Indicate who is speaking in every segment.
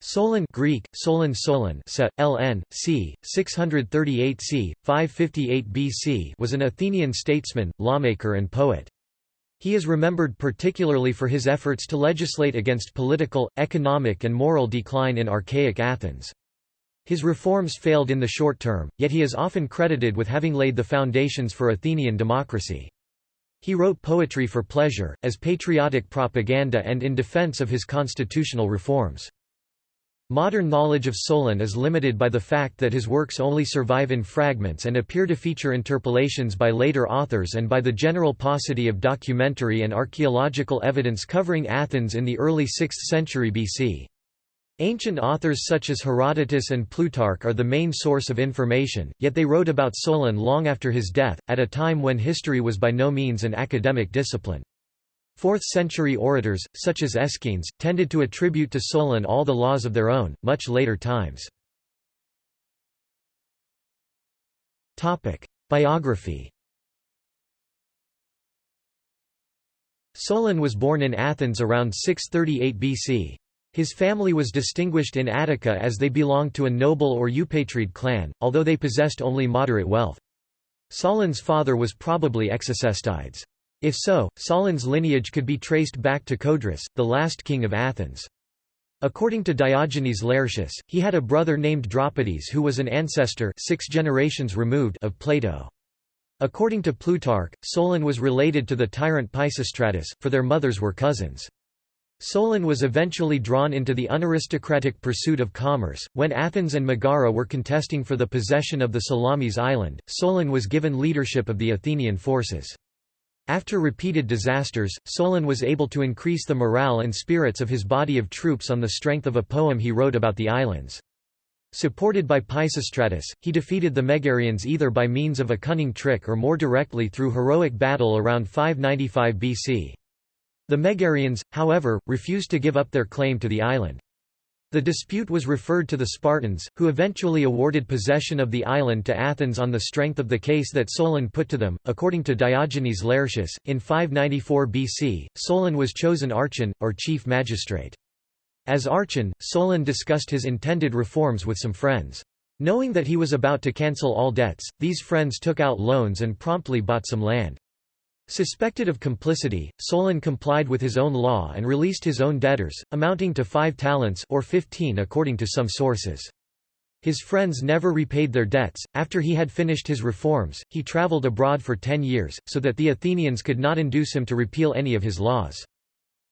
Speaker 1: Solon Greek, Solon Solon sa, ln, c. 638 c. 558 BC was an Athenian statesman, lawmaker and poet. He is remembered particularly for his efforts to legislate against political, economic and moral decline in archaic Athens. His reforms failed in the short term, yet he is often credited with having laid the foundations for Athenian democracy. He wrote poetry for pleasure, as patriotic propaganda and in defense of his constitutional reforms. Modern knowledge of Solon is limited by the fact that his works only survive in fragments and appear to feature interpolations by later authors and by the general paucity of documentary and archaeological evidence covering Athens in the early 6th century BC. Ancient authors such as Herodotus and Plutarch are the main source of information, yet they wrote about Solon long after his death, at a time when history was by no means an academic discipline. Fourth-century orators, such as Aeschines, tended to attribute to Solon all the laws of their own, much later times. Biography Solon was born in Athens around 638 BC. His family was distinguished in Attica as they belonged to a noble or Eupatride clan, although they possessed only moderate wealth. Solon's father was probably Execestides. If so, Solon's lineage could be traced back to Codrus, the last king of Athens. According to Diogenes Laertius, he had a brother named Dropides who was an ancestor six generations removed of Plato. According to Plutarch, Solon was related to the tyrant Pisistratus, for their mothers were cousins. Solon was eventually drawn into the unaristocratic pursuit of commerce. When Athens and Megara were contesting for the possession of the Salamis island, Solon was given leadership of the Athenian forces. After repeated disasters, Solon was able to increase the morale and spirits of his body of troops on the strength of a poem he wrote about the islands. Supported by Pisistratus, he defeated the Megarians either by means of a cunning trick or more directly through heroic battle around 595 BC. The Megarians, however, refused to give up their claim to the island. The dispute was referred to the Spartans, who eventually awarded possession of the island to Athens on the strength of the case that Solon put to them. According to Diogenes Laertius, in 594 BC, Solon was chosen archon, or chief magistrate. As archon, Solon discussed his intended reforms with some friends. Knowing that he was about to cancel all debts, these friends took out loans and promptly bought some land. Suspected of complicity, Solon complied with his own law and released his own debtors, amounting to five talents or fifteen according to some sources. His friends never repaid their debts. After he had finished his reforms, he traveled abroad for ten years, so that the Athenians could not induce him to repeal any of his laws.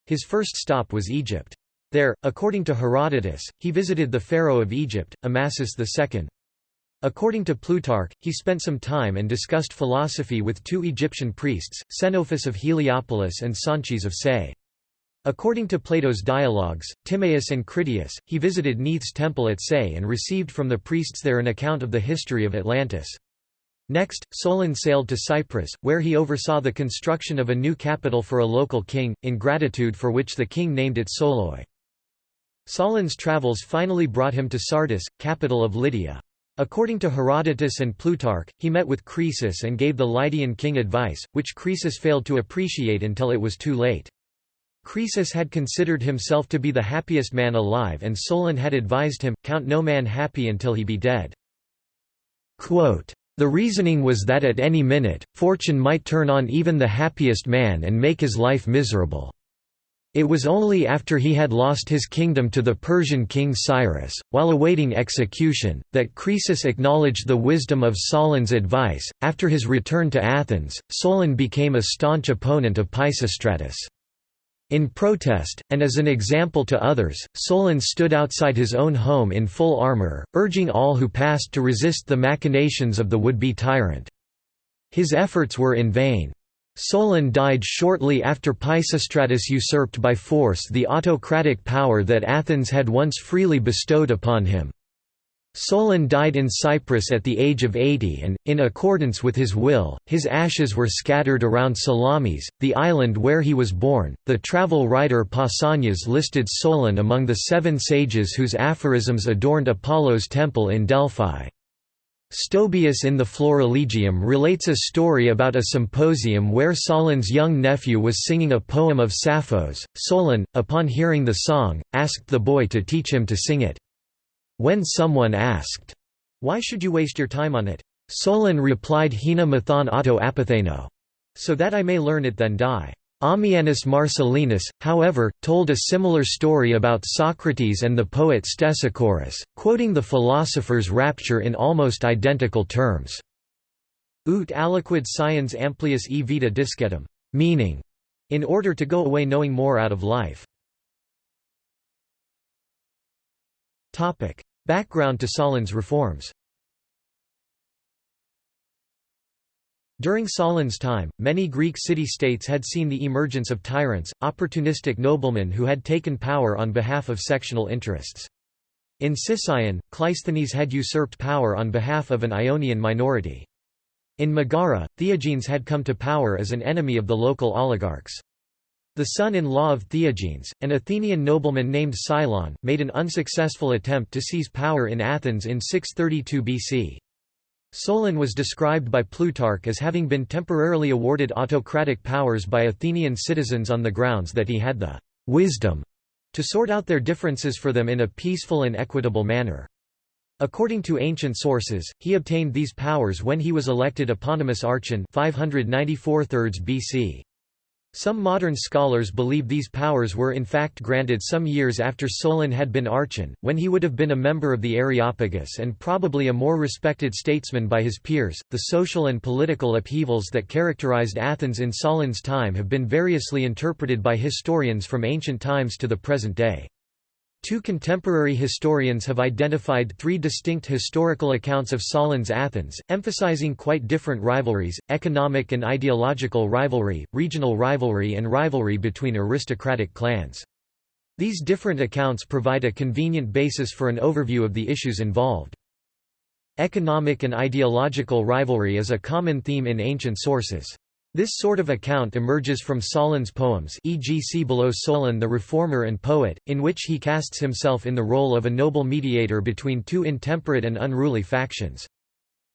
Speaker 1: His first stop was Egypt. There, according to Herodotus, he visited the pharaoh of Egypt, Amasis II. According to Plutarch, he spent some time and discussed philosophy with two Egyptian priests, Psenophis of Heliopolis and Sonchis of Sais. According to Plato's dialogues, Timaeus and Critias, he visited Neith's temple at Sais and received from the priests there an account of the history of Atlantis. Next, Solon sailed to Cyprus, where he oversaw the construction of a new capital for a local king, in gratitude for which the king named it Soloi. Solon's travels finally brought him to Sardis, capital of Lydia. According to Herodotus and Plutarch, he met with Croesus and gave the Lydian king advice, which Croesus failed to appreciate until it was too late. Croesus had considered himself to be the happiest man alive and Solon had advised him, count no man happy until he be dead. Quote, the reasoning was that at any minute, fortune might turn on even the happiest man and make his life miserable. It was only after he had lost his kingdom to the Persian king Cyrus, while awaiting execution, that Croesus acknowledged the wisdom of Solon's advice. After his return to Athens, Solon became a staunch opponent of Pisistratus. In protest, and as an example to others, Solon stood outside his own home in full armor, urging all who passed to resist the machinations of the would-be tyrant. His efforts were in vain. Solon died shortly after Pisistratus usurped by force the autocratic power that Athens had once freely bestowed upon him. Solon died in Cyprus at the age of 80 and, in accordance with his will, his ashes were scattered around Salamis, the island where he was born. The travel writer Pausanias listed Solon among the seven sages whose aphorisms adorned Apollo's temple in Delphi. Stobaeus in the Florilegium relates a story about a symposium where Solon's young nephew was singing a poem of Sappho's. Solon, upon hearing the song, asked the boy to teach him to sing it. When someone asked, Why should you waste your time on it? Solon replied Hina mathon auto apatheno. So that I may learn it then die. Ammianus Marcellinus, however, told a similar story about Socrates and the poet Stesichorus, quoting the philosopher's rapture in almost identical terms. Ut aliquid sciens amplius e vita discetum, meaning, in order to go away knowing more out of life. Background to Solon's reforms During Solon's time, many Greek city-states had seen the emergence of tyrants, opportunistic noblemen who had taken power on behalf of sectional interests. In Sicyon, Cleisthenes had usurped power on behalf of an Ionian minority. In Megara, Theagenes had come to power as an enemy of the local oligarchs. The son-in-law of Theagenes, an Athenian nobleman named Cylon, made an unsuccessful attempt to seize power in Athens in 632 BC. Solon was described by Plutarch as having been temporarily awarded autocratic powers by Athenian citizens on the grounds that he had the wisdom to sort out their differences for them in a peaceful and equitable manner. According to ancient sources, he obtained these powers when he was elected eponymous archon 594 BC. Some modern scholars believe these powers were in fact granted some years after Solon had been archon, when he would have been a member of the Areopagus and probably a more respected statesman by his peers. The social and political upheavals that characterized Athens in Solon's time have been variously interpreted by historians from ancient times to the present day. Two contemporary historians have identified three distinct historical accounts of Solon's Athens, emphasizing quite different rivalries, economic and ideological rivalry, regional rivalry and rivalry between aristocratic clans. These different accounts provide a convenient basis for an overview of the issues involved. Economic and ideological rivalry is a common theme in ancient sources. This sort of account emerges from Solon's poems e.g. see below Solon the reformer and poet, in which he casts himself in the role of a noble mediator between two intemperate and unruly factions.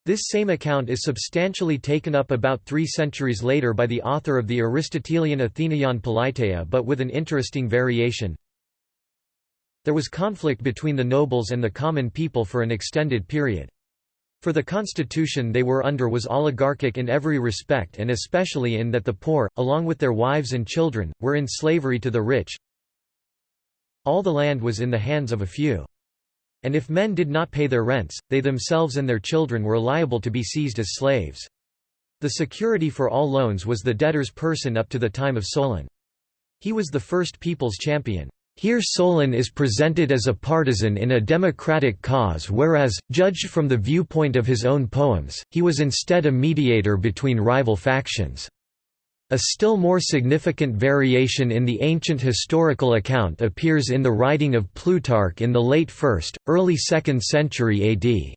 Speaker 1: This same account is substantially taken up about three centuries later by the author of the Aristotelian Athenaion Politeia but with an interesting variation. There was conflict between the nobles and the common people for an extended period. For the constitution they were under was oligarchic in every respect and especially in that the poor, along with their wives and children, were in slavery to the rich. All the land was in the hands of a few. And if men did not pay their rents, they themselves and their children were liable to be seized as slaves. The security for all loans was the debtor's person up to the time of Solon. He was the first people's champion. Here Solon is presented as a partisan in a democratic cause whereas, judged from the viewpoint of his own poems, he was instead a mediator between rival factions. A still more significant variation in the ancient historical account appears in the writing of Plutarch in the late 1st, early 2nd century AD.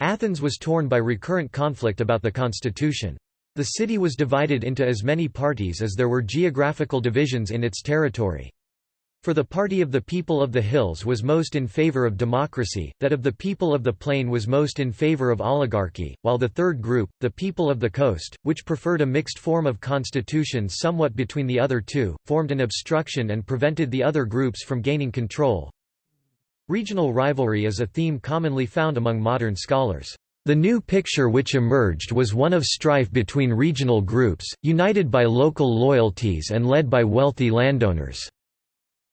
Speaker 1: Athens was torn by recurrent conflict about the constitution. The city was divided into as many parties as there were geographical divisions in its territory. For the party of the people of the hills was most in favor of democracy, that of the people of the plain was most in favor of oligarchy, while the third group, the people of the coast, which preferred a mixed form of constitution somewhat between the other two, formed an obstruction and prevented the other groups from gaining control. Regional rivalry is a theme commonly found among modern scholars. The new picture which emerged was one of strife between regional groups, united by local loyalties and led by wealthy landowners.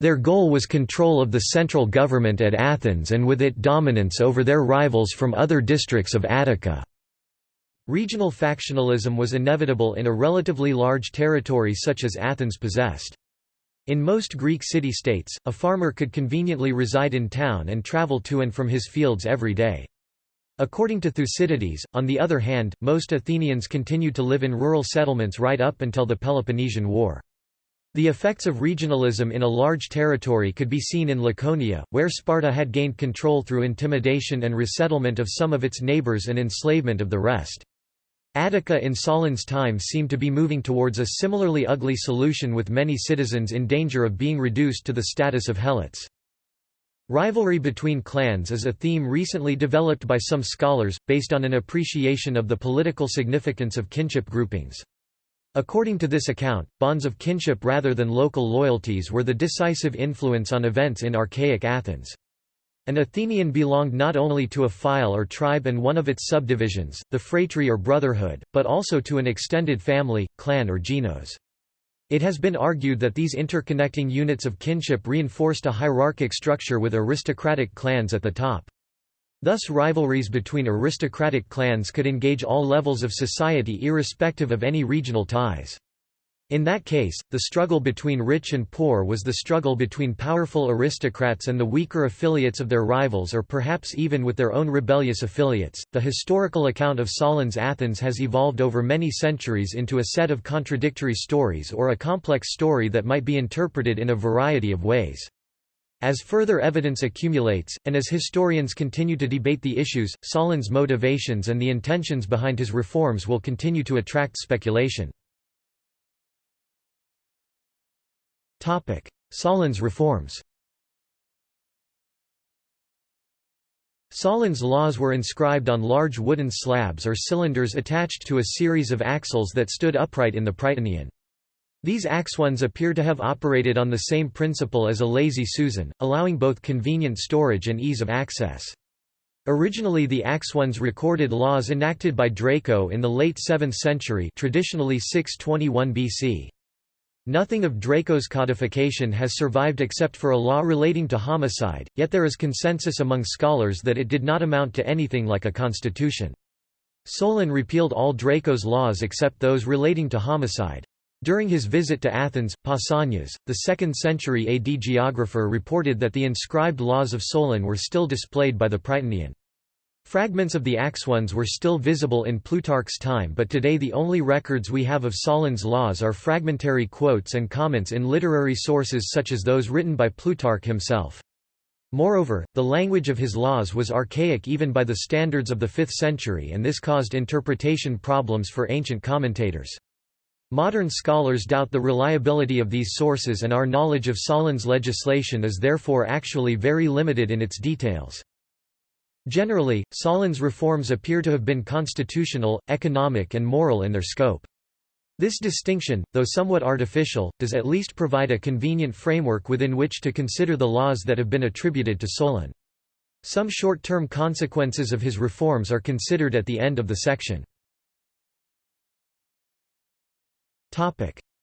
Speaker 1: Their goal was control of the central government at Athens and with it dominance over their rivals from other districts of Attica. Regional factionalism was inevitable in a relatively large territory such as Athens possessed. In most Greek city-states, a farmer could conveniently reside in town and travel to and from his fields every day. According to Thucydides, on the other hand, most Athenians continued to live in rural settlements right up until the Peloponnesian War. The effects of regionalism in a large territory could be seen in Laconia, where Sparta had gained control through intimidation and resettlement of some of its neighbors and enslavement of the rest. Attica in Solon's time seemed to be moving towards a similarly ugly solution with many citizens in danger of being reduced to the status of helots. Rivalry between clans is a theme recently developed by some scholars, based on an appreciation of the political significance of kinship groupings. According to this account, bonds of kinship rather than local loyalties were the decisive influence on events in archaic Athens. An Athenian belonged not only to a phyle or tribe and one of its subdivisions, the phratry or brotherhood, but also to an extended family, clan or genos. It has been argued that these interconnecting units of kinship reinforced a hierarchic structure with aristocratic clans at the top. Thus rivalries between aristocratic clans could engage all levels of society irrespective of any regional ties. In that case, the struggle between rich and poor was the struggle between powerful aristocrats and the weaker affiliates of their rivals or perhaps even with their own rebellious affiliates. The historical account of Solon's Athens has evolved over many centuries into a set of contradictory stories or a complex story that might be interpreted in a variety of ways. As further evidence accumulates, and as historians continue to debate the issues, Solon's motivations and the intentions behind his reforms will continue to attract speculation. Solon's reforms Solon's laws were inscribed on large wooden slabs or cylinders attached to a series of axles that stood upright in the Prytaneum. These axones appear to have operated on the same principle as a lazy Susan, allowing both convenient storage and ease of access. Originally the axones recorded laws enacted by Draco in the late 7th century traditionally 621 BC. Nothing of Draco's codification has survived except for a law relating to homicide, yet there is consensus among scholars that it did not amount to anything like a constitution. Solon repealed all Draco's laws except those relating to homicide. During his visit to Athens, Pausanias, the 2nd century AD geographer reported that the inscribed laws of Solon were still displayed by the Prytaneum. Fragments of the Axones were still visible in Plutarch's time but today the only records we have of Solon's laws are fragmentary quotes and comments in literary sources such as those written by Plutarch himself. Moreover, the language of his laws was archaic even by the standards of the 5th century and this caused interpretation problems for ancient commentators. Modern scholars doubt the reliability of these sources and our knowledge of Solon's legislation is therefore actually very limited in its details. Generally, Solon's reforms appear to have been constitutional, economic and moral in their scope. This distinction, though somewhat artificial, does at least provide a convenient framework within which to consider the laws that have been attributed to Solon. Some short-term consequences of his reforms are considered at the end of the section.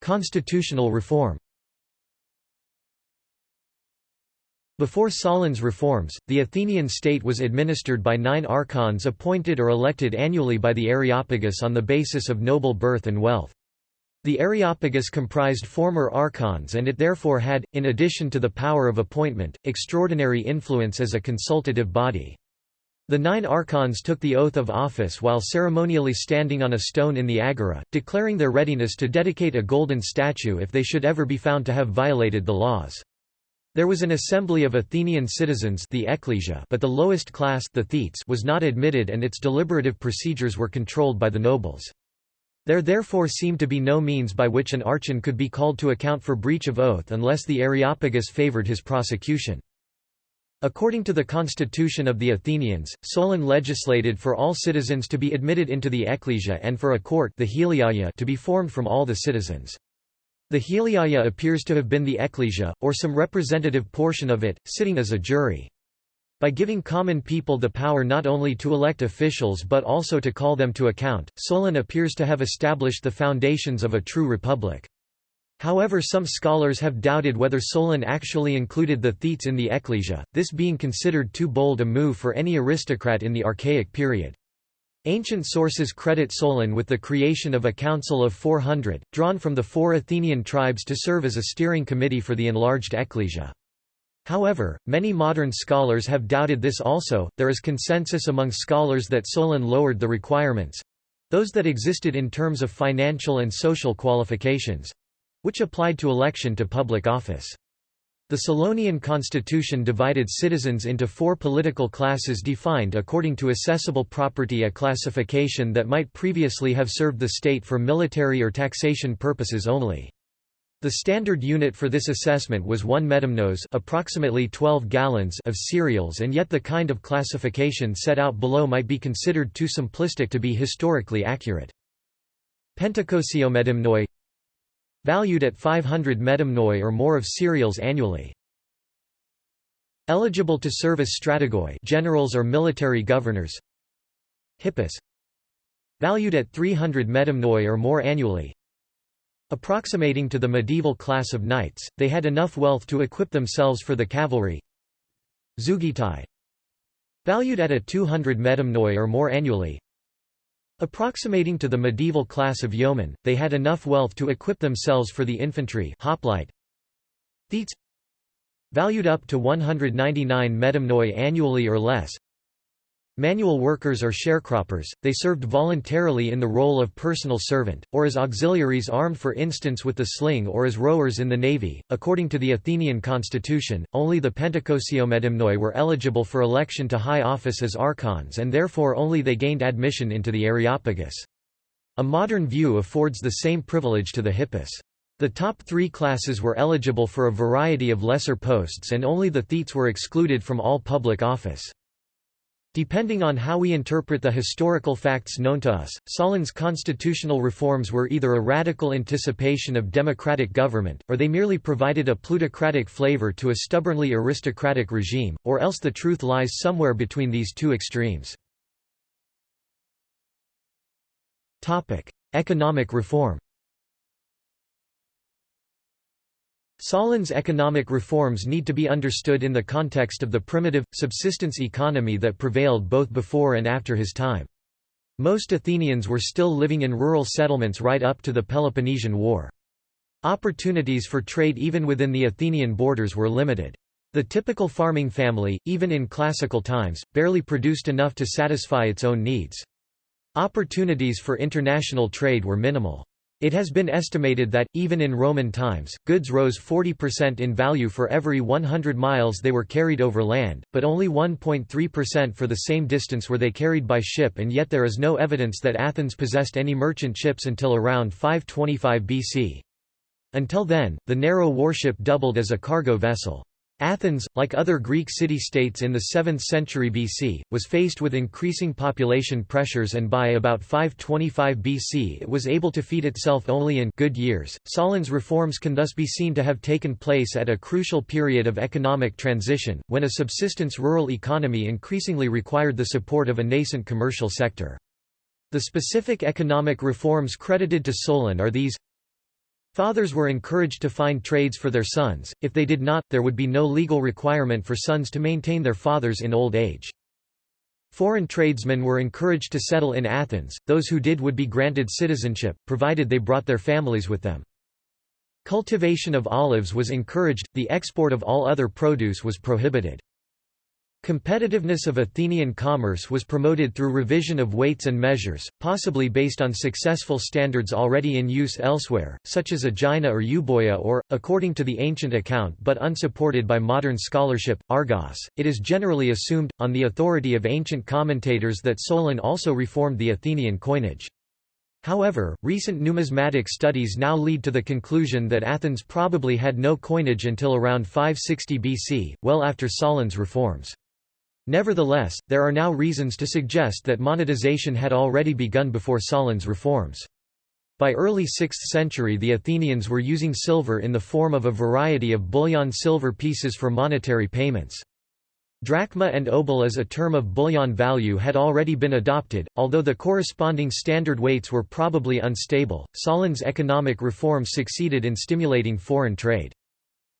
Speaker 1: Constitutional reform Before Solon's reforms, the Athenian state was administered by nine archons appointed or elected annually by the Areopagus on the basis of noble birth and wealth. The Areopagus comprised former archons and it therefore had, in addition to the power of appointment, extraordinary influence as a consultative body. The nine archons took the oath of office while ceremonially standing on a stone in the agora, declaring their readiness to dedicate a golden statue if they should ever be found to have violated the laws. There was an assembly of Athenian citizens the ecclesia but the lowest class the thetes was not admitted and its deliberative procedures were controlled by the nobles. There therefore seemed to be no means by which an archon could be called to account for breach of oath unless the Areopagus favored his prosecution. According to the constitution of the Athenians, Solon legislated for all citizens to be admitted into the ecclesia and for a court the Heliaia to be formed from all the citizens. The Heliaia appears to have been the ecclesia, or some representative portion of it, sitting as a jury. By giving common people the power not only to elect officials but also to call them to account, Solon appears to have established the foundations of a true republic. However some scholars have doubted whether Solon actually included the Thetes in the ecclesia, this being considered too bold a move for any aristocrat in the Archaic period. Ancient sources credit Solon with the creation of a council of 400, drawn from the four Athenian tribes to serve as a steering committee for the enlarged ecclesia. However, many modern scholars have doubted this also. There is consensus among scholars that Solon lowered the requirements those that existed in terms of financial and social qualifications which applied to election to public office. The Solonian constitution divided citizens into four political classes defined according to assessable property a classification that might previously have served the state for military or taxation purposes only. The standard unit for this assessment was 1 medimnos approximately 12 gallons of cereals and yet the kind of classification set out below might be considered too simplistic to be historically accurate. Pentakosiomedimnoi valued at 500 medimnoi or more of cereals annually. Eligible to serve as strategoi generals or military governors. Hippeis valued at 300 medimnoi or more annually. Approximating to the medieval class of knights, they had enough wealth to equip themselves for the cavalry. Zeugitai valued at a 200 medimnoi or more annually. Approximating to the medieval class of yeomen, they had enough wealth to equip themselves for the infantry hoplite. Thetes valued up to 199 medimnoi annually or less. Manual workers or sharecroppers, they served voluntarily in the role of personal servant, or as auxiliaries armed for instance with the sling or as rowers in the navy. According to the Athenian constitution, only the Pentakosiomedimnoi were eligible for election to high office as archons and therefore only they gained admission into the Areopagus. A modern view affords the same privilege to the hippeis. The top three classes were eligible for a variety of lesser posts and only the thetes were excluded from all public office. Depending on how we interpret the historical facts known to us, Solon's constitutional reforms were either a radical anticipation of democratic government, or they merely provided a plutocratic flavor to a stubbornly aristocratic regime, or else the truth lies somewhere between these two extremes. Economic reform Solon's economic reforms need to be understood in the context of the primitive, subsistence economy that prevailed both before and after his time. Most Athenians were still living in rural settlements right up to the Peloponnesian War. Opportunities for trade even within the Athenian borders were limited. The typical farming family, even in classical times, barely produced enough to satisfy its own needs. Opportunities for international trade were minimal. It has been estimated that, even in Roman times, goods rose 40% in value for every 100 miles they were carried over land, but only 1.3% for the same distance were they carried by ship and yet there is no evidence that Athens possessed any merchant ships until around 525 BC. Until then, the narrow warship doubled as a cargo vessel. Athens, like other Greek city-states in the 7th century BC, was faced with increasing population pressures and by about 525 BC it was able to feed itself only in good years. Solon's reforms can thus be seen to have taken place at a crucial period of economic transition, when a subsistence rural economy increasingly required the support of a nascent commercial sector. The specific economic reforms credited to Solon are these Fathers were encouraged to find trades for their sons, if they did not, there would be no legal requirement for sons to maintain their fathers in old age. Foreign tradesmen were encouraged to settle in Athens, those who did would be granted citizenship, provided they brought their families with them. Cultivation of olives was encouraged, the export of all other produce was prohibited. Competitiveness of Athenian commerce was promoted through revision of weights and measures, possibly based on successful standards already in use elsewhere, such as Aegina or Euboea or, according to the ancient account but unsupported by modern scholarship, Argos. It is generally assumed, on the authority of ancient commentators that Solon also reformed the Athenian coinage. However, recent numismatic studies now lead to the conclusion that Athens probably had no coinage until around 560 BC, well after Solon's reforms. Nevertheless, there are now reasons to suggest that monetization had already begun before Solon's reforms. By early 6th century the Athenians were using silver in the form of a variety of bullion silver pieces for monetary payments. Drachma and obol as a term of bullion value had already been adopted, although the corresponding standard weights were probably unstable. Solon's economic reforms succeeded in stimulating foreign trade.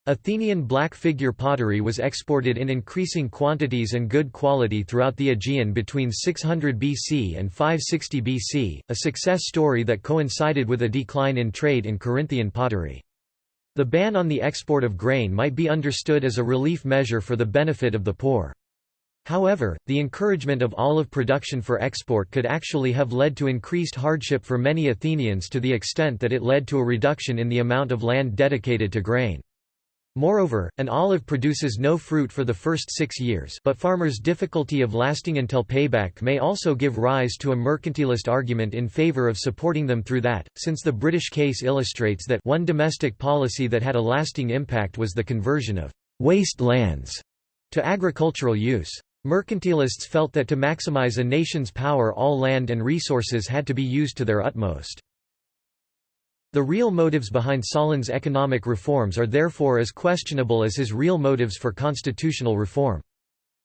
Speaker 1: Athenian black figure pottery was exported in increasing quantities and good quality throughout the Aegean between 600 BC and 560 BC, a success story that coincided with a decline in trade in Corinthian pottery. The ban on the export of grain might be understood as a relief measure for the benefit of the poor. However, the encouragement of olive production for export could actually have led to increased hardship for many Athenians to the extent that it led to a reduction in the amount of land dedicated to grain. Moreover, an olive produces no fruit for the first six years but farmers' difficulty of lasting until payback may also give rise to a mercantilist argument in favor of supporting them through that, since the British case illustrates that one domestic policy that had a lasting impact was the conversion of «waste lands» to agricultural use. Mercantilists felt that to maximize a nation's power all land and resources had to be used to their utmost. The real motives behind Solon's economic reforms are therefore as questionable as his real motives for constitutional reform.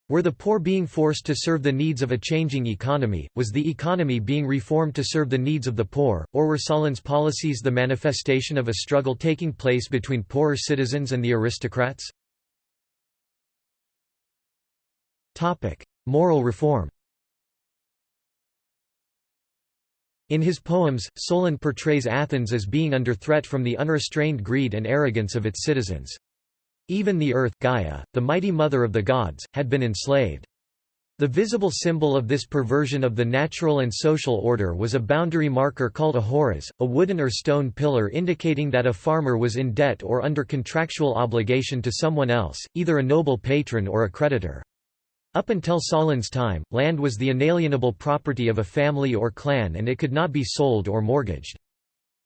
Speaker 1: Were the poor being forced to serve the needs of a changing economy, was the economy being reformed to serve the needs of the poor, or were Solon's policies the manifestation of a struggle taking place between poorer citizens and the aristocrats? Moral reform In his poems, Solon portrays Athens as being under threat from the unrestrained greed and arrogance of its citizens. Even the earth Gaia, the mighty mother of the gods, had been enslaved. The visible symbol of this perversion of the natural and social order was a boundary marker called a horos, a wooden or stone pillar indicating that a farmer was in debt or under contractual obligation to someone else, either a noble patron or a creditor. Up until Solon's time, land was the inalienable property of a family or clan and it could not be sold or mortgaged.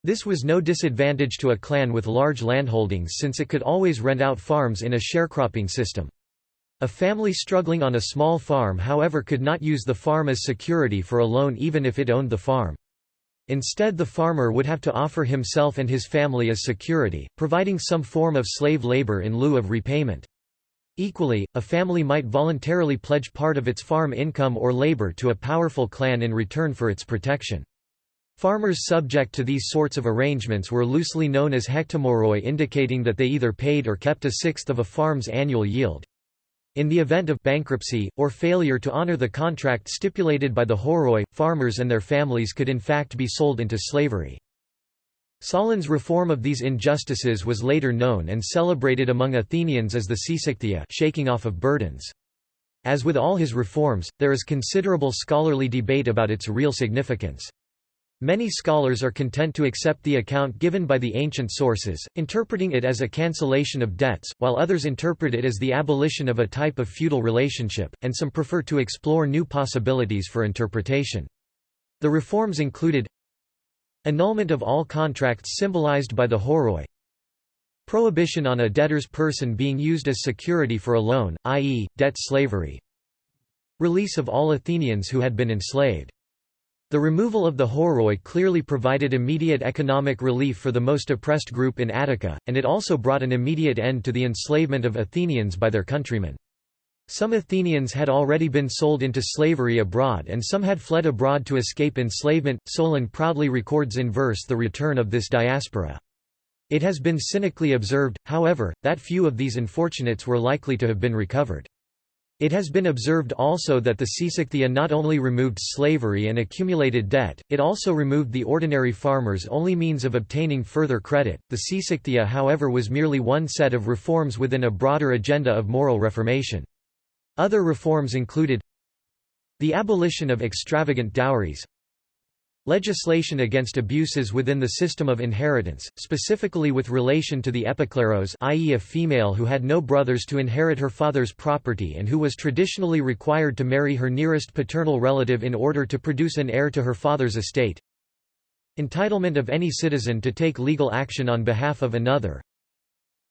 Speaker 1: This was no disadvantage to a clan with large landholdings since it could always rent out farms in a sharecropping system. A family struggling on a small farm however could not use the farm as security for a loan even if it owned the farm. Instead the farmer would have to offer himself and his family as security, providing some form of slave labor in lieu of repayment. Equally, a family might voluntarily pledge part of its farm income or labor to a powerful clan in return for its protection. Farmers subject to these sorts of arrangements were loosely known as hectomoroi indicating that they either paid or kept a sixth of a farm's annual yield. In the event of bankruptcy, or failure to honor the contract stipulated by the horoi, farmers and their families could in fact be sold into slavery. Solon's reform of these injustices was later known and celebrated among Athenians as the seisachtheia shaking off of burdens. As with all his reforms, there is considerable scholarly debate about its real significance. Many scholars are content to accept the account given by the ancient sources, interpreting it as a cancellation of debts, while others interpret it as the abolition of a type of feudal relationship, and some prefer to explore new possibilities for interpretation. The reforms included Annulment of all contracts symbolized by the horoi Prohibition on a debtor's person being used as security for a loan, i.e., debt slavery Release of all Athenians who had been enslaved. The removal of the horoi clearly provided immediate economic relief for the most oppressed group in Attica, and it also brought an immediate end to the enslavement of Athenians by their countrymen. Some Athenians had already been sold into slavery abroad and some had fled abroad to escape enslavement. Solon proudly records in verse the return of this diaspora. It has been cynically observed, however, that few of these unfortunates were likely to have been recovered. It has been observed also that the Seisachtheia not only removed slavery and accumulated debt, it also removed the ordinary farmer's only means of obtaining further credit. The Seisachtheia, however, was merely one set of reforms within a broader agenda of moral reformation. Other reforms included the abolition of extravagant dowries legislation against abuses within the system of inheritance, specifically with relation to the epikleros i.e. a female who had no brothers to inherit her father's property and who was traditionally required to marry her nearest paternal relative in order to produce an heir to her father's estate entitlement of any citizen to take legal action on behalf of another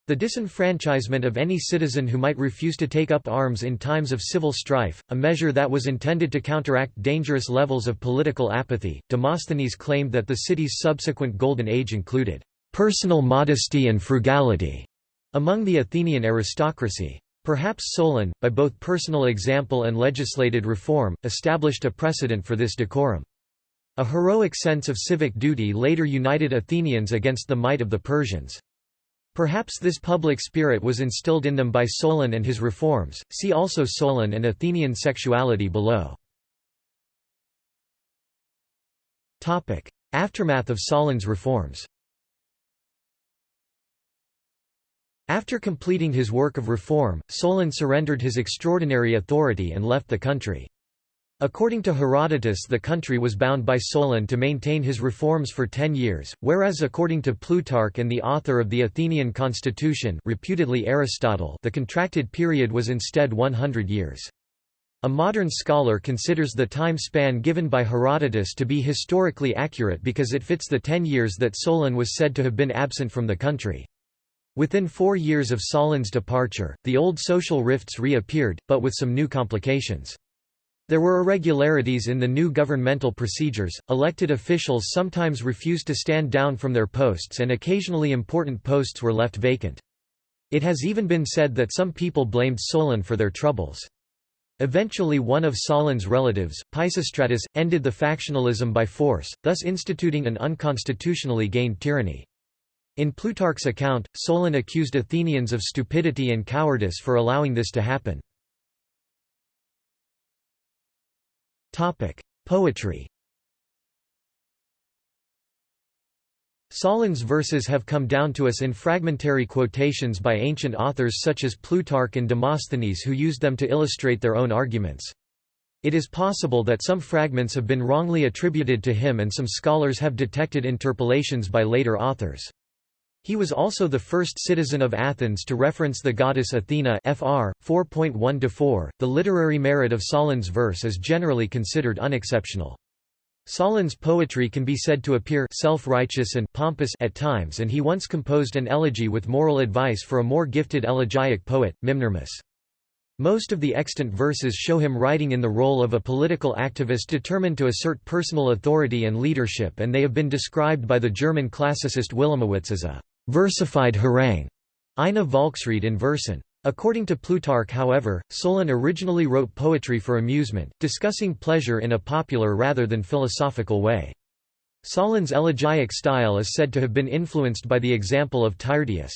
Speaker 1: the disenfranchisement of any citizen who might refuse to take up arms in times of civil strife, a measure that was intended to counteract dangerous levels of political apathy. Demosthenes claimed that the city's subsequent Golden Age included personal modesty and frugality among the Athenian aristocracy. Perhaps Solon, by both personal example and legislated reform, established a precedent for this decorum. A heroic sense of civic duty later united Athenians against the might of the Persians. Perhaps this public spirit was instilled in them by Solon and his reforms. See also Solon and Athenian sexuality below. Topic: Aftermath of Solon's reforms. After completing his work of reform, Solon surrendered his extraordinary authority and left the country. According to Herodotus the country was bound by Solon to maintain his reforms for ten years, whereas according to Plutarch and the author of the Athenian constitution reputedly Aristotle the contracted period was instead 100 years. A modern scholar considers the time span given by Herodotus to be historically accurate because it fits the ten years that Solon was said to have been absent from the country. Within four years of Solon's departure, the old social rifts reappeared, but with some new complications. There were irregularities in the new governmental procedures, elected officials sometimes refused to stand down from their posts and occasionally important posts were left vacant. It has even been said that some people blamed Solon for their troubles. Eventually one of Solon's relatives, Pisistratus, ended the factionalism by force, thus instituting an unconstitutionally gained tyranny. In Plutarch's account, Solon accused Athenians of stupidity and cowardice for allowing this to happen. Poetry Solon's verses have come down to us in fragmentary quotations by ancient authors such as Plutarch and Demosthenes who used them to illustrate their own arguments. It is possible that some fragments have been wrongly attributed to him and some scholars have detected interpolations by later authors. He was also the first citizen of Athens to reference the goddess Athena Fr. 4.1-4. The literary merit of Solon's verse is generally considered unexceptional. Solon's poetry can be said to appear self-righteous and pompous at times and he once composed an elegy with moral advice for a more gifted elegiac poet, Mimnermus. Most of the extant verses show him writing in the role of a political activist determined to assert personal authority and leadership and they have been described by the German classicist Wilamowitz as a versified harangue, Eine Volksrede in Versen. According to Plutarch however, Solon originally wrote poetry for amusement, discussing pleasure in a popular rather than philosophical way. Solon's elegiac style is said to have been influenced by the example of Tyrtaeus.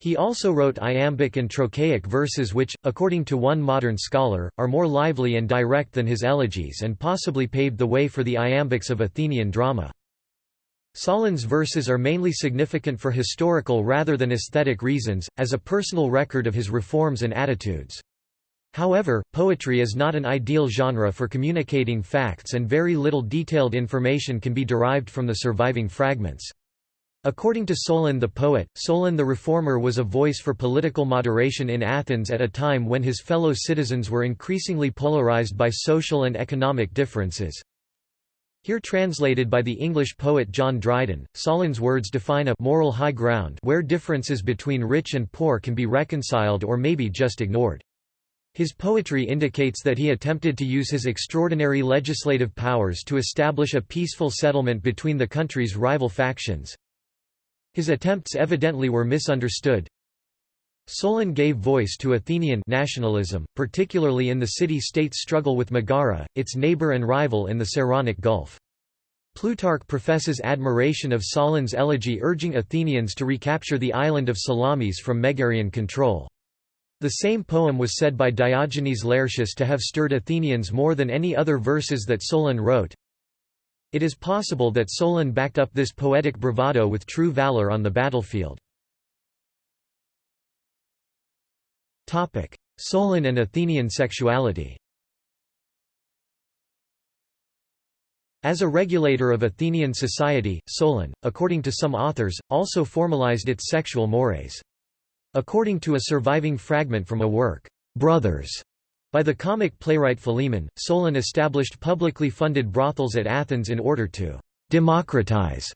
Speaker 1: He also wrote iambic and trochaic verses which, according to one modern scholar, are more lively and direct than his elegies and possibly paved the way for the iambics of Athenian drama. Solon's verses are mainly significant for historical rather than aesthetic reasons, as a personal record of his reforms and attitudes. However, poetry is not an ideal genre for communicating facts and very little detailed information can be derived from the surviving fragments. According to Solon the poet, Solon the reformer was a voice for political moderation in Athens at a time when his fellow citizens were increasingly polarized by social and economic differences. Here translated by the English poet John Dryden, Solon's words define a moral high ground where differences between rich and poor can be reconciled or maybe just ignored. His poetry indicates that he attempted to use his extraordinary legislative powers to establish a peaceful settlement between the country's rival factions. His attempts evidently were misunderstood. Solon gave voice to Athenian nationalism, particularly in the city-state's struggle with Megara, its neighbor and rival in the Saronic Gulf. Plutarch professes admiration of Solon's elegy urging Athenians to recapture the island of Salamis from Megarian control. The same poem was said by Diogenes Laertius to have stirred Athenians more than any other verses that Solon wrote. It is possible that Solon backed up this poetic bravado with true valor on the battlefield. Solon and Athenian sexuality As a regulator of Athenian society, Solon, according to some authors, also formalized its sexual mores. According to a surviving fragment from a work, Brothers, by the comic playwright Philemon, Solon established publicly funded brothels at Athens in order to democratize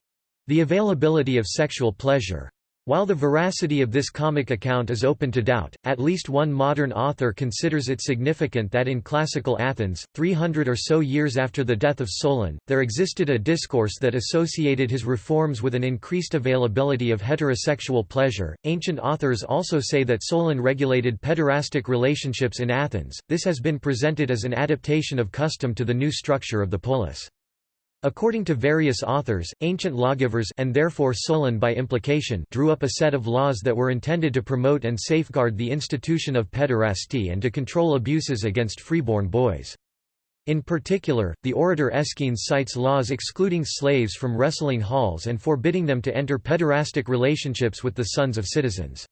Speaker 1: the availability of sexual pleasure. While the veracity of this comic account is open to doubt, at least one modern author considers it significant that in classical Athens, 300 or so years after the death of Solon, there existed a discourse that associated his reforms with an increased availability of heterosexual pleasure. Ancient authors also say that Solon regulated pederastic relationships in Athens. This has been presented as an adaptation of custom to the new structure of the polis. According to various authors, ancient lawgivers and therefore Solon by implication drew up a set of laws that were intended to promote and safeguard the institution of pederasty and to control abuses against freeborn boys. In particular, the orator Aeschines cites laws excluding slaves from wrestling halls and forbidding them to enter pederastic relationships with the sons of citizens.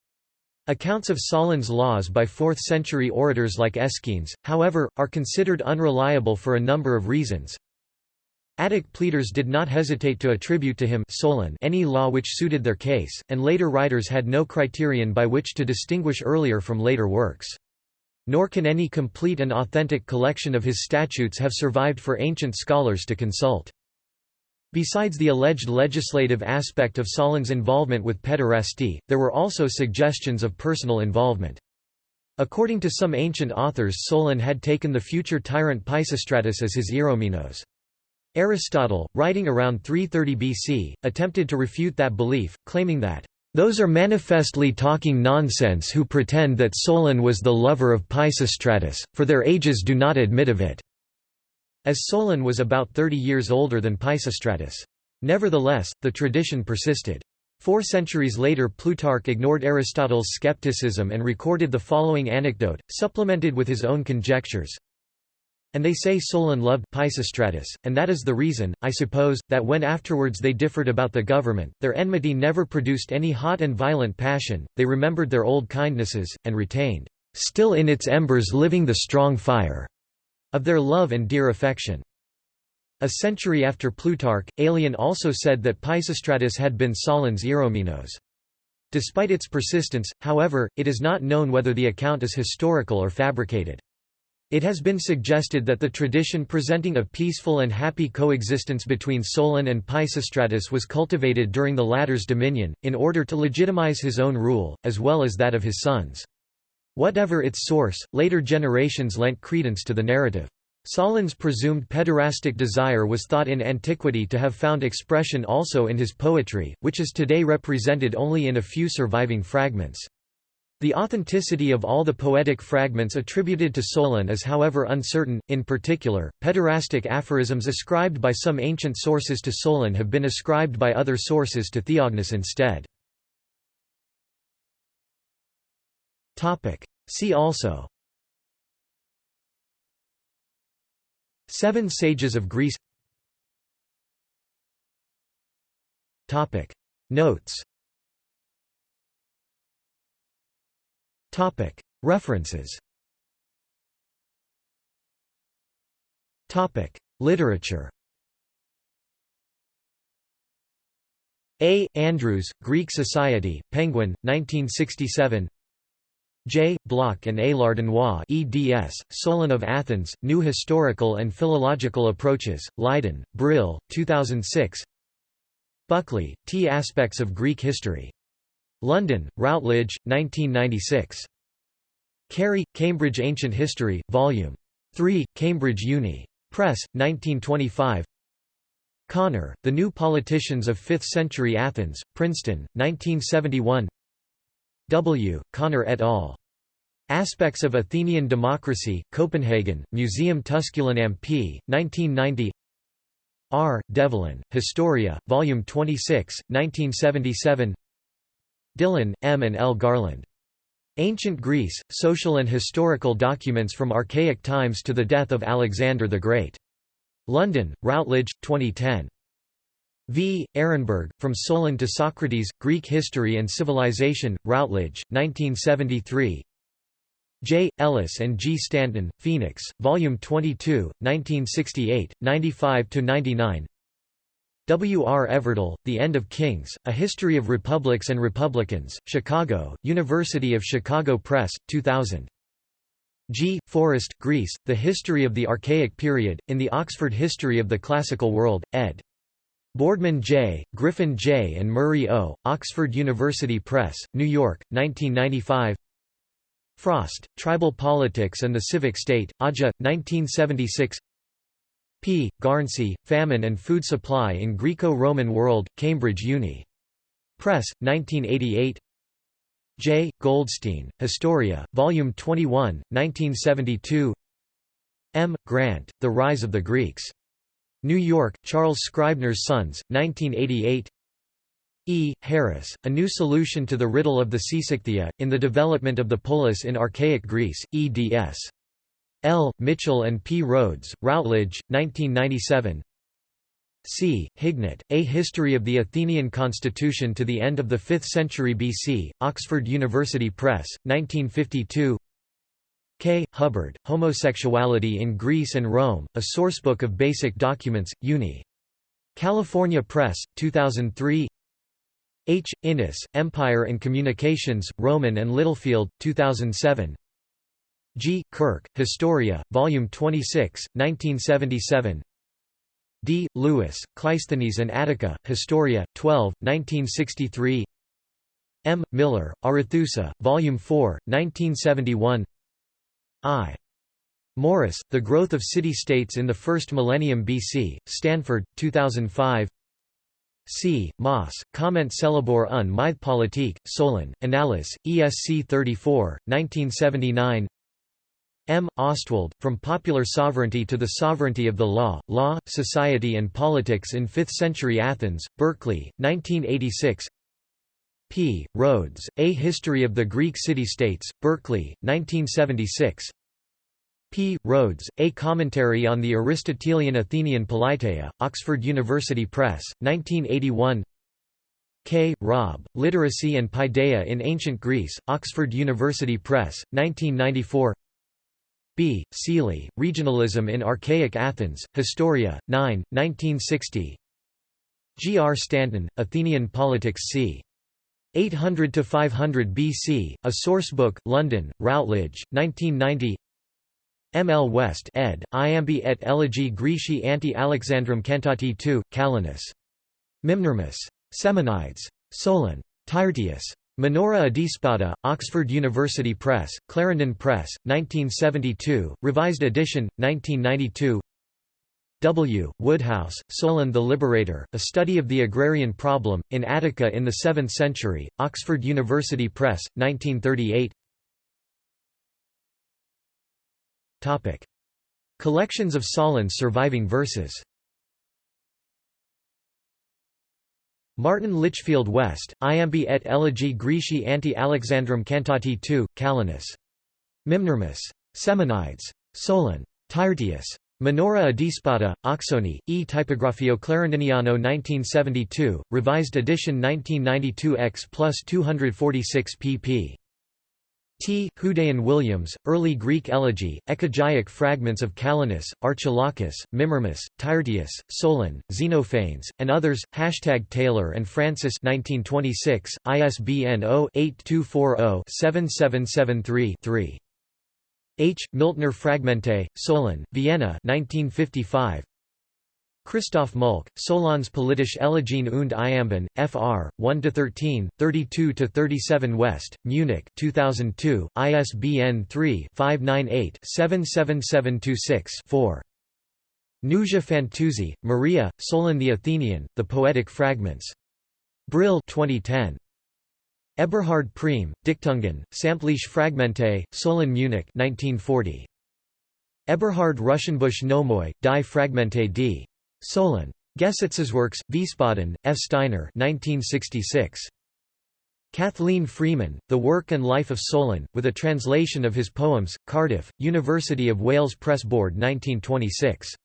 Speaker 1: Accounts of Solon's laws by 4th-century orators like Aeschines, however, are considered unreliable for a number of reasons. Attic pleaders did not hesitate to attribute to him Solon any law which suited their case, and later writers had no criterion by which to distinguish earlier from later works. Nor can any complete and authentic collection of his statutes have survived for ancient scholars to consult. Besides the alleged legislative aspect of Solon's involvement with pederasty, there were also suggestions of personal involvement. According to some ancient authors Solon had taken the future tyrant Pisistratus as his Eromenos. Aristotle, writing around 330 BC, attempted to refute that belief, claiming that, "...those are manifestly talking nonsense who pretend that Solon was the lover of Pisistratus, for their ages do not admit of it." as Solon was about 30 years older than Pisistratus. Nevertheless, the tradition persisted. Four centuries later Plutarch ignored Aristotle's skepticism and recorded the following anecdote, supplemented with his own conjectures. And they say Solon loved Pisistratus, and that is the reason, I suppose, that when afterwards they differed about the government, their enmity never produced any hot and violent passion, they remembered their old kindnesses, and retained, still in its embers living the strong fire of their love and dear affection. A century after Plutarch, Aelian also said that Pisistratus had been Solon's Eromenos. Despite its persistence, however, it is not known whether the account is historical or fabricated. It has been suggested that the tradition presenting a peaceful and happy coexistence between Solon and Pisistratus was cultivated during the latter's dominion, in order to legitimize his own rule, as well as that of his sons. Whatever its source, later generations lent credence to the narrative. Solon's presumed pederastic desire was thought in antiquity to have found expression also in his poetry, which is today represented only in a few surviving fragments. The authenticity of all the poetic fragments attributed to Solon is however uncertain, in particular, pederastic aphorisms ascribed by some ancient sources to Solon have been ascribed by other sources to Theognis instead. See also. Seven Sages of Greece. Notes References Literature A. Andrews, Greek Society, Penguin, 1967 J. Blok and A. Lardinois eds, Solon of Athens, New Historical and Philological Approaches, Leiden, Brill, 2006 Buckley, T. Aspects of Greek History. London, Routledge, 1996. Carey, Cambridge Ancient History, Vol. 3, Cambridge Uni. Press, 1925 Connor, The New Politicians of Fifth-Century Athens, Princeton, 1971 W. Connor et al. Aspects of Athenian Democracy, Copenhagen, Museum Tusculanum p. 1990 R. Devlin, Historia, Volume 26, 1977 Dillon, M. and L. Garland. Ancient Greece, Social and Historical Documents from Archaic Times to the Death of Alexander the Great. London, Routledge, 2010. V. Ehrenberg, From Solon to Socrates, Greek History and Civilization, Routledge, 1973 J. Ellis and G. Stanton, Phoenix, Volume 22, 1968, 95–99 W. R. Everdell, The End of Kings, A History of Republics and Republicans, Chicago, University of Chicago Press, 2000. G. Forrest, Greece, The History of the Archaic Period, in the Oxford History of the Classical World, ed. Boardman J., Griffin J. and Murray O., Oxford University Press, New York, 1995 Frost, Tribal Politics and the Civic State, Aja, 1976 P. Garnsey, Famine and Food Supply in Greco-Roman World, Cambridge Uni. Press, 1988 J. Goldstein, Historia, Volume 21, 1972 M. Grant, The Rise of the Greeks. New York, Charles Scribner's Sons, 1988 E. Harris, A New Solution to the Riddle of the Seisachtheia, in the Development of the Polis in Archaic Greece, eds. L. Mitchell and P. Rhodes, Routledge, 1997 C. Hignett, A History of the Athenian Constitution to the End of the 5th Century BC, Oxford University Press, 1952 K. Hubbard, Homosexuality in Greece and Rome, A Sourcebook of Basic Documents, Uni. California Press, 2003 H. Innes, Empire and Communications, Rowman and Littlefield, 2007 G. Kirk, Historia, Volume 26, 1977 D. Lewis, Cleisthenes and Attica, Historia, 12, 1963 M. Miller, Arethusa, Volume 4, 1971 I. Morris, The Growth of City-States in the First Millennium BC, Stanford, 2005 C. Moss, Comment célèbre un mythe politique, Solon, Annales, ESC 34, 1979 M. Ostwald, From Popular Sovereignty to the Sovereignty of the Law, Law, Society and Politics in Fifth-Century Athens, Berkeley, 1986 P. Rhodes, A History of the Greek City-States, Berkeley, 1976 P. Rhodes, A Commentary on the Aristotelian Athenian Politeia, Oxford University Press, 1981 K. Robb, Literacy and Paideia in Ancient Greece, Oxford University Press, 1994 B. Sealey, Regionalism in Archaic Athens, Historia, 9, 1960 G. R. Stanton, Athenian Politics c. 800–500 BC, A Sourcebook, London, Routledge, 1990 M. L. West ed., Iambi et Elegi Greci anti Alexandrum cantati II, Callinus. Mimnermus. Semonides. Solon. Tyrtaeus. Minora Adespota, Oxford University Press, Clarendon Press, 1972, revised edition, 1992 W. Woodhouse, Solon the Liberator, A Study of the Agrarian Problem, in Attica in the Seventh Century, Oxford University Press, 1938 Collections of Solon's surviving verses Martin Litchfield West, Iambi et Elegi Greci anti Alexandrum cantati II, Callinus. Mimnermus. Semonides. Solon. Tyrtaeus. Minora Adespota, Oxoni, E Typographio Clarendoniano 1972, revised edition 1992 x plus 246 pp. T. Houdayan Williams, Early Greek Elegy, Ecogeic Fragments of Callinus, Archilochus, Mimnermus, Tyrtaeus, Solon, Xenophanes, and others, Hashtag Taylor and Francis 1926, ISBN 0-8240-7773-3. H. Miltner Fragmente, Solon, Vienna 1955, Christoph Mulk, Solons politische Elegien und Iamben, fr. 1–13, 32–37 West, Munich 2002, ISBN 3-598-77726-4. Nuja Fantuzzi, Maria, Solon the Athenian, The Poetic Fragments. Brill 2010. Eberhard Preime, Dichtungen, Sammtliche Fragmente, Solon Munich 1940. Eberhard Ruschenbusch Nomoi, Die Fragmente d. Solon. Gesetzeswerks, Wiesbaden, F. Steiner 1966. Kathleen Freeman, The Work and Life of Solon, with a translation of his poems, Cardiff, University of Wales Press Board 1926.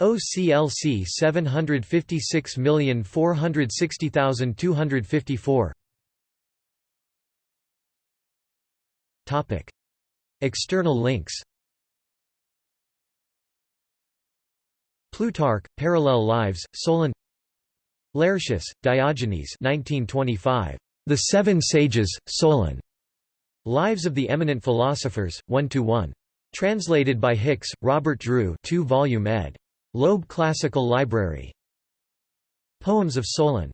Speaker 1: OCLC 756460254 External links Plutarch, Parallel Lives, Solon Laertius, Diogenes 1925. The Seven Sages, Solon. Lives of the Eminent Philosophers, 1–1. Translated by Hicks, Robert Drew 2 volume ed. Loeb Classical Library. Poems of Solon